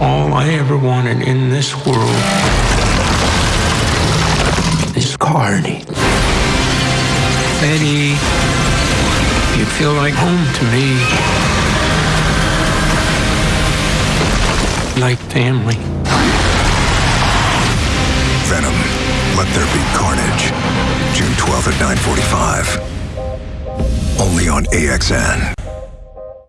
All I ever wanted in this world is Carney. Betty. you feel like home to me. Like family. Venom. Let there be carnage. June 12th at 9:45. Only on AXN.